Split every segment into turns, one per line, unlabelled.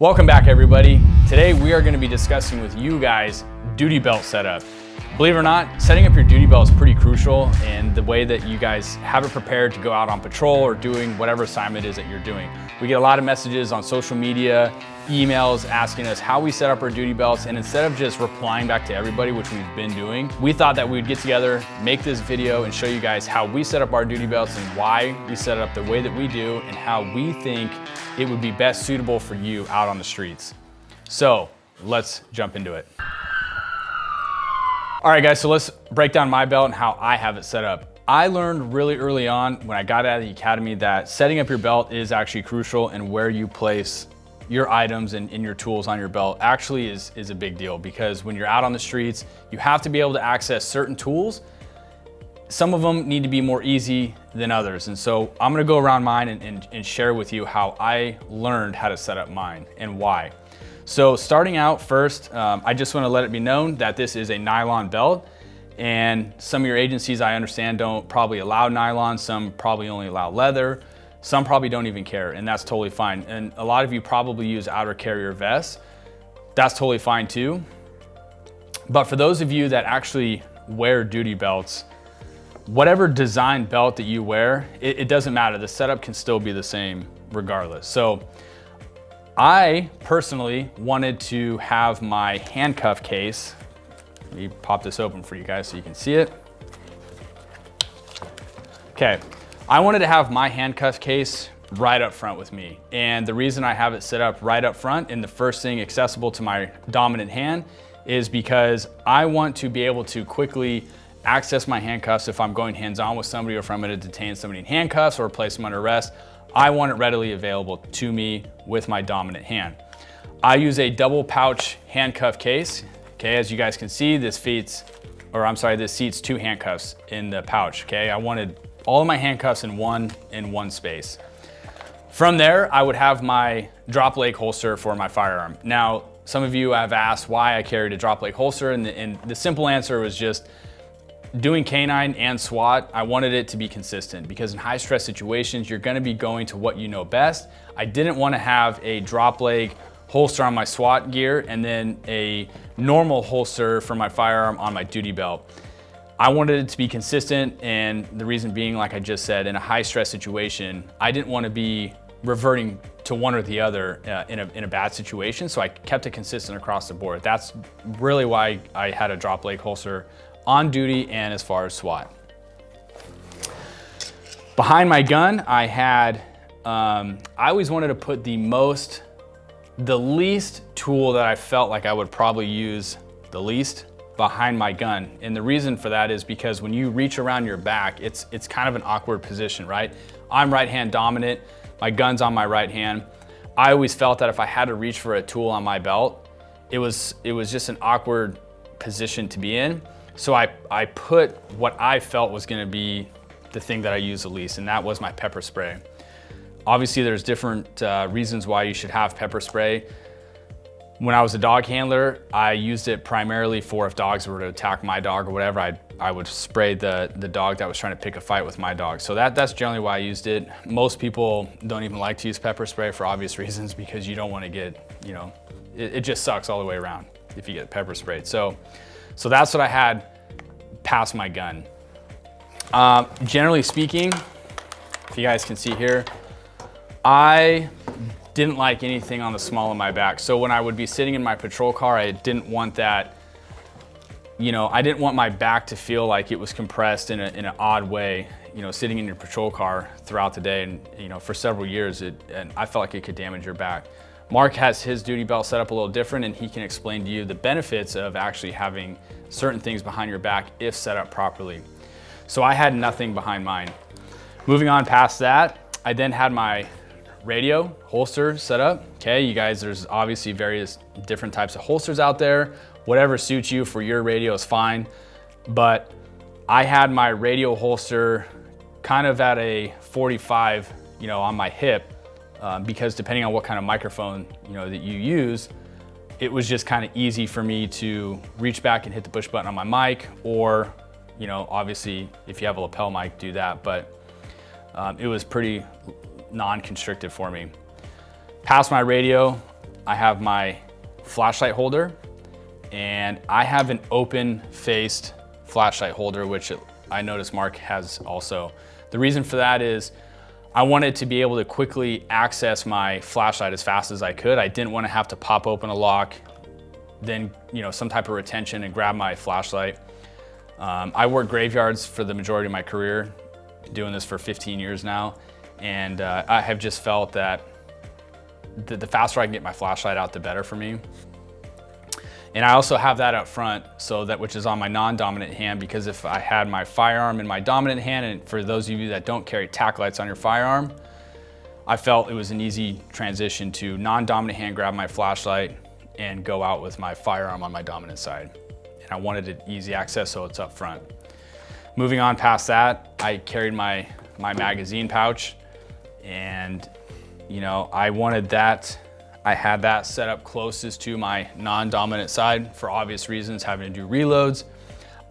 Welcome back everybody. Today we are gonna be discussing with you guys duty belt setup. Believe it or not, setting up your duty belt is pretty crucial in the way that you guys have it prepared to go out on patrol or doing whatever assignment is that you're doing. We get a lot of messages on social media, emails asking us how we set up our duty belts and instead of just replying back to everybody, which we've been doing, we thought that we'd get together, make this video and show you guys how we set up our duty belts and why we set it up the way that we do and how we think it would be best suitable for you out on the streets. So let's jump into it. All right guys, so let's break down my belt and how I have it set up. I learned really early on when I got out of the academy that setting up your belt is actually crucial and where you place your items and, and, your tools on your belt actually is, is a big deal because when you're out on the streets, you have to be able to access certain tools. Some of them need to be more easy than others. And so I'm gonna go around mine and, and, and share with you how I learned how to set up mine and why. So starting out first, um, I just wanna let it be known that this is a nylon belt and some of your agencies I understand don't probably allow nylon, some probably only allow leather, some probably don't even care and that's totally fine. And a lot of you probably use outer carrier vests. That's totally fine too. But for those of you that actually wear duty belts, whatever design belt that you wear, it, it doesn't matter. The setup can still be the same regardless. So I personally wanted to have my handcuff case. Let me pop this open for you guys so you can see it. Okay, I wanted to have my handcuff case right up front with me. And the reason I have it set up right up front and the first thing accessible to my dominant hand is because I want to be able to quickly access my handcuffs if I'm going hands-on with somebody or if I'm gonna detain somebody in handcuffs or place them under arrest. I want it readily available to me with my dominant hand. I use a double pouch handcuff case. Okay, as you guys can see, this fits, or I'm sorry, this seats two handcuffs in the pouch, okay? I wanted all of my handcuffs in one, in one space. From there, I would have my drop leg holster for my firearm. Now, some of you have asked why I carried a drop leg holster, and the, and the simple answer was just Doing canine and SWAT, I wanted it to be consistent because in high stress situations, you're gonna be going to what you know best. I didn't wanna have a drop leg holster on my SWAT gear and then a normal holster for my firearm on my duty belt. I wanted it to be consistent and the reason being, like I just said, in a high stress situation, I didn't wanna be reverting to one or the other uh, in, a, in a bad situation. So I kept it consistent across the board. That's really why I had a drop leg holster on duty and as far as SWAT. Behind my gun, I had, um, I always wanted to put the most, the least tool that I felt like I would probably use the least behind my gun. And the reason for that is because when you reach around your back, it's, it's kind of an awkward position, right? I'm right hand dominant, my gun's on my right hand. I always felt that if I had to reach for a tool on my belt, it was, it was just an awkward position to be in. So I, I put what I felt was gonna be the thing that I use the least, and that was my pepper spray. Obviously, there's different uh, reasons why you should have pepper spray. When I was a dog handler, I used it primarily for if dogs were to attack my dog or whatever, I'd, I would spray the, the dog that was trying to pick a fight with my dog. So that, that's generally why I used it. Most people don't even like to use pepper spray for obvious reasons because you don't want to get, you know, it, it just sucks all the way around if you get pepper sprayed. So so that's what I had past my gun. Uh, generally speaking, if you guys can see here, I didn't like anything on the small of my back. So when I would be sitting in my patrol car, I didn't want that, you know, I didn't want my back to feel like it was compressed in, a, in an odd way, you know, sitting in your patrol car throughout the day. And, you know, for several years, it, and I felt like it could damage your back. Mark has his duty belt set up a little different and he can explain to you the benefits of actually having certain things behind your back if set up properly. So I had nothing behind mine. Moving on past that, I then had my radio holster set up. Okay, you guys, there's obviously various different types of holsters out there. Whatever suits you for your radio is fine. But I had my radio holster kind of at a 45, you know, on my hip um, because depending on what kind of microphone you know that you use, it was just kind of easy for me to reach back and hit the push button on my mic or, you know, obviously if you have a lapel mic, do that, but um, it was pretty non-constricted for me. Past my radio, I have my flashlight holder and I have an open faced flashlight holder, which I noticed Mark has also. The reason for that is I wanted to be able to quickly access my flashlight as fast as I could. I didn't want to have to pop open a lock, then you know some type of retention and grab my flashlight. Um, I worked graveyards for the majority of my career, doing this for 15 years now, and uh, I have just felt that the, the faster I can get my flashlight out, the better for me. And I also have that up front, so that which is on my non-dominant hand, because if I had my firearm in my dominant hand, and for those of you that don't carry tack lights on your firearm, I felt it was an easy transition to non-dominant hand grab my flashlight and go out with my firearm on my dominant side. And I wanted it easy access, so it's up front. Moving on past that, I carried my, my magazine pouch and you know, I wanted that I had that set up closest to my non-dominant side for obvious reasons, having to do reloads.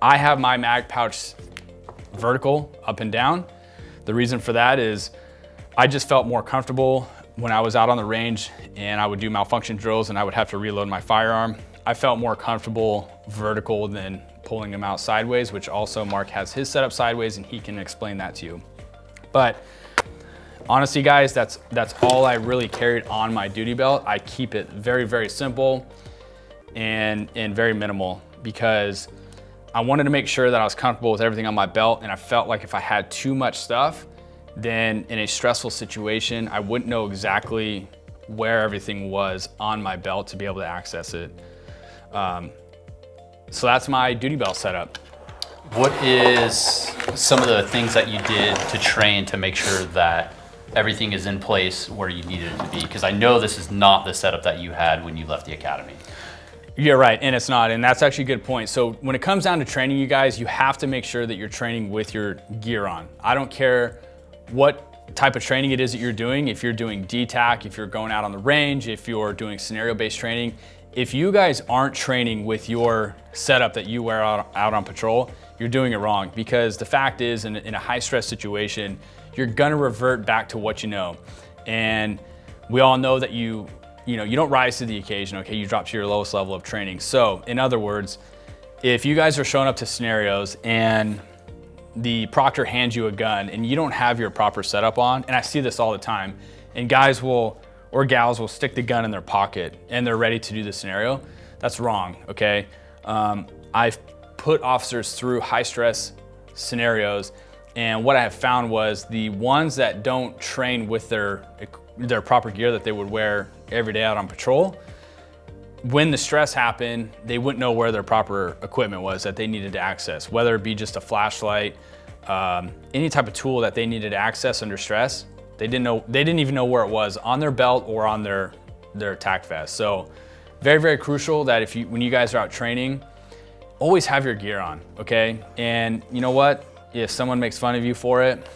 I have my mag pouch vertical up and down. The reason for that is I just felt more comfortable when I was out on the range and I would do malfunction drills and I would have to reload my firearm. I felt more comfortable vertical than pulling them out sideways, which also Mark has his setup sideways and he can explain that to you. But Honestly, guys, that's, that's all I really carried on my duty belt. I keep it very, very simple and, and very minimal because I wanted to make sure that I was comfortable with everything on my belt and I felt like if I had too much stuff, then in a stressful situation, I wouldn't know exactly where everything was on my belt to be able to access it. Um, so that's my duty belt setup.
What is some of the things that you did to train to make sure that everything is in place where you needed it to be? Because I know this is not the setup that you had when you left the academy.
You're right, and it's not, and that's actually a good point. So when it comes down to training you guys, you have to make sure that you're training with your gear on. I don't care what type of training it is that you're doing, if you're doing DTAC, if you're going out on the range, if you're doing scenario-based training, if you guys aren't training with your setup that you wear out, on patrol, you're doing it wrong because the fact is in, in a high stress situation, you're gonna revert back to what you know. And we all know that you, you know, you don't rise to the occasion, okay? You drop to your lowest level of training. So in other words, if you guys are showing up to scenarios and the proctor hands you a gun and you don't have your proper setup on, and I see this all the time, and guys will, or gals will stick the gun in their pocket and they're ready to do the scenario, that's wrong, okay? Um, I've put officers through high stress scenarios and what I have found was the ones that don't train with their, their proper gear that they would wear every day out on patrol, when the stress happened, they wouldn't know where their proper equipment was that they needed to access, whether it be just a flashlight, um, any type of tool that they needed to access under stress. They didn't know, they didn't even know where it was on their belt or on their, their tack vest. So very, very crucial that if you, when you guys are out training, always have your gear on, okay? And you know what? If someone makes fun of you for it,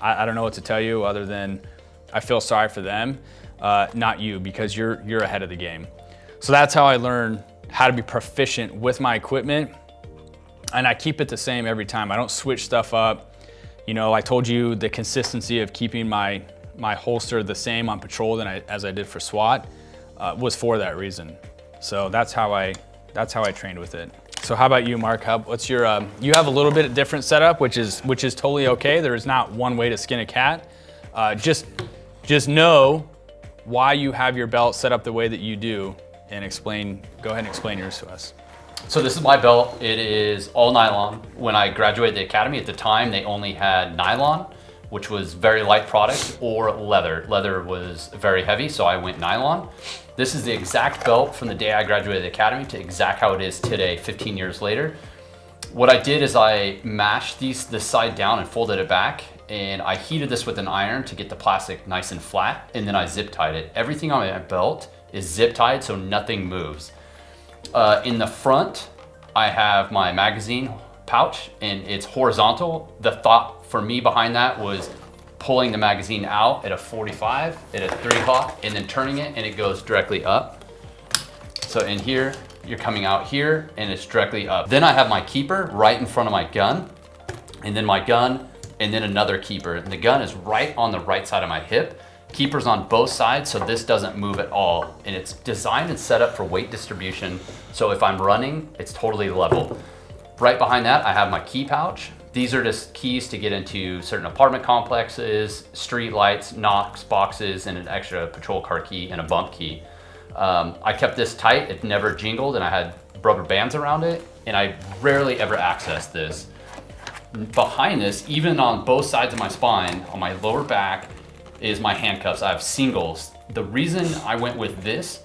I, I don't know what to tell you other than I feel sorry for them, uh, not you, because you're, you're ahead of the game. So that's how I learned how to be proficient with my equipment. And I keep it the same every time. I don't switch stuff up. You know, I told you the consistency of keeping my, my holster the same on patrol than I, as I did for SWAT uh, was for that reason. So that's how I, that's how I trained with it. So how about you, Mark? How, what's your, um, you have a little bit different setup, which is, which is totally okay. There is not one way to skin a cat. Uh, just, just know why you have your belt set up the way that you do and explain, go ahead and explain yours to us.
So this is my belt. It is all nylon. When I graduated the academy at the time, they only had nylon, which was very light product, or leather. Leather was very heavy, so I went nylon. This is the exact belt from the day I graduated the academy to exact how it is today, 15 years later. What I did is I mashed these this side down and folded it back and I heated this with an iron to get the plastic nice and flat and then I zip tied it. Everything on my belt is zip tied so nothing moves. Uh, in the front, I have my magazine pouch and it's horizontal. The thought for me behind that was pulling the magazine out at a 45, at a three o'clock, and then turning it and it goes directly up. So in here, you're coming out here and it's directly up. Then I have my keeper right in front of my gun, and then my gun, and then another keeper. And the gun is right on the right side of my hip. keepers on both sides so this doesn't move at all. And it's designed and set up for weight distribution. So if I'm running, it's totally level. Right behind that, I have my key pouch. These are just keys to get into certain apartment complexes, street lights, Knox boxes, and an extra patrol car key and a bump key. Um, I kept this tight, it never jingled, and I had rubber bands around it, and I rarely ever accessed this. Behind this, even on both sides of my spine, on my lower back, is my handcuffs. I have singles. The reason I went with this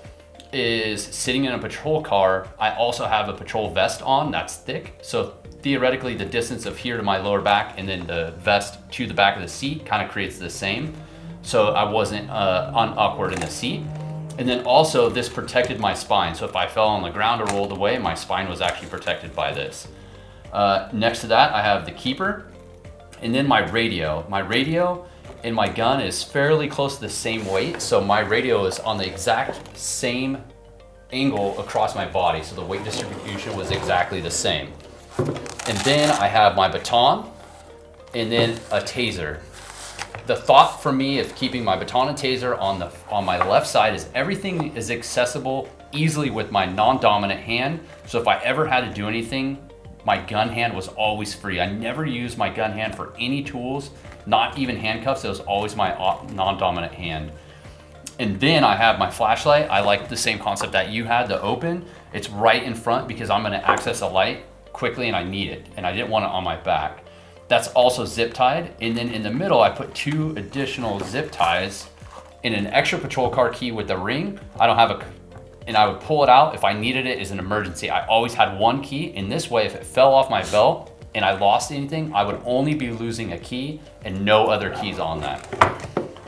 is sitting in a patrol car, I also have a patrol vest on that's thick. So theoretically the distance of here to my lower back and then the vest to the back of the seat kind of creates the same. So I wasn't uh, unawkward in the seat. And then also this protected my spine. So if I fell on the ground or rolled away, my spine was actually protected by this. Uh, next to that, I have the keeper and then my radio. My radio and my gun is fairly close to the same weight. So my radio is on the exact same angle across my body. So the weight distribution was exactly the same. And then I have my baton and then a taser. The thought for me of keeping my baton and taser on, the, on my left side is everything is accessible easily with my non-dominant hand. So if I ever had to do anything, my gun hand was always free. I never used my gun hand for any tools, not even handcuffs. It was always my non-dominant hand. And then I have my flashlight. I like the same concept that you had, the open. It's right in front because I'm gonna access a light quickly and I need it. And I didn't want it on my back. That's also zip tied. And then in the middle, I put two additional zip ties in an extra patrol car key with a ring. I don't have a, and I would pull it out if I needed it as an emergency. I always had one key. In this way, if it fell off my belt and I lost anything, I would only be losing a key and no other keys on that.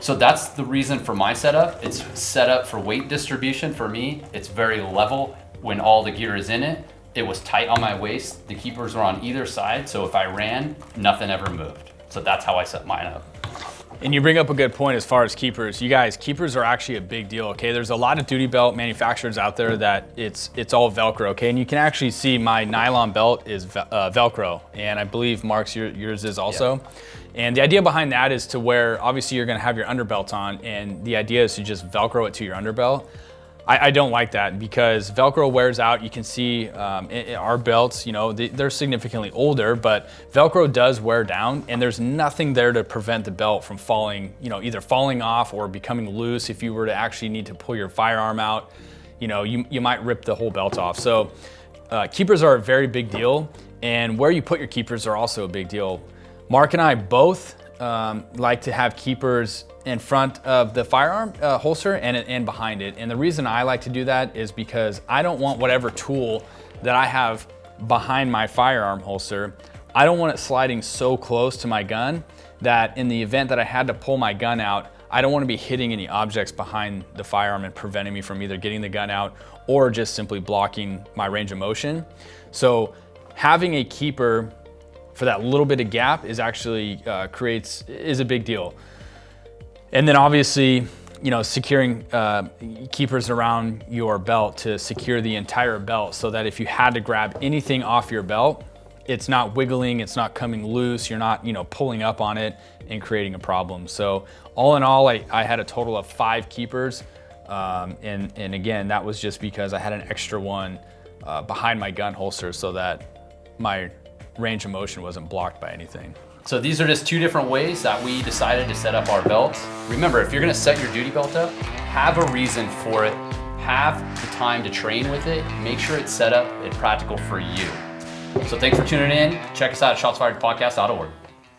So that's the reason for my setup. It's set up for weight distribution for me. It's very level when all the gear is in it. It was tight on my waist. The keepers were on either side. So if I ran, nothing ever moved. So that's how I set mine up.
And you bring up a good point as far as keepers. You guys, keepers are actually a big deal, okay? There's a lot of duty belt manufacturers out there that it's it's all Velcro, okay? And you can actually see my nylon belt is uh, Velcro, and I believe Mark's your, yours is also. Yeah. And the idea behind that is to where obviously you're gonna have your underbelt on, and the idea is to just Velcro it to your underbelt. I, I, don't like that because Velcro wears out. You can see um, our belts, you know, they, they're significantly older, but Velcro does wear down and there's nothing there to prevent the belt from falling, you know, either falling off or becoming loose. If you were to actually need to pull your firearm out, you know, you, you might rip the whole belt off. So uh, keepers are a very big deal and where you put your keepers are also a big deal. Mark and I both um, like to have keepers in front of the firearm uh, holster and, and behind it. And the reason I like to do that is because I don't want whatever tool that I have behind my firearm holster, I don't want it sliding so close to my gun that in the event that I had to pull my gun out, I don't want to be hitting any objects behind the firearm and preventing me from either getting the gun out or just simply blocking my range of motion. So having a keeper for that little bit of gap is actually uh, creates, is a big deal. And then obviously, you know, securing uh, keepers around your belt to secure the entire belt so that if you had to grab anything off your belt, it's not wiggling, it's not coming loose, you're not, you know, pulling up on it and creating a problem. So all in all, I, I had a total of five keepers. Um, and, and again, that was just because I had an extra one uh, behind my gun holster so that my range of motion wasn't blocked by anything.
So these are just two different ways that we decided to set up our belts. Remember, if you're gonna set your duty belt up, have a reason for it, have the time to train with it, make sure it's set up and practical for you. So thanks for tuning in. Check us out at shotsfiredpodcast.org.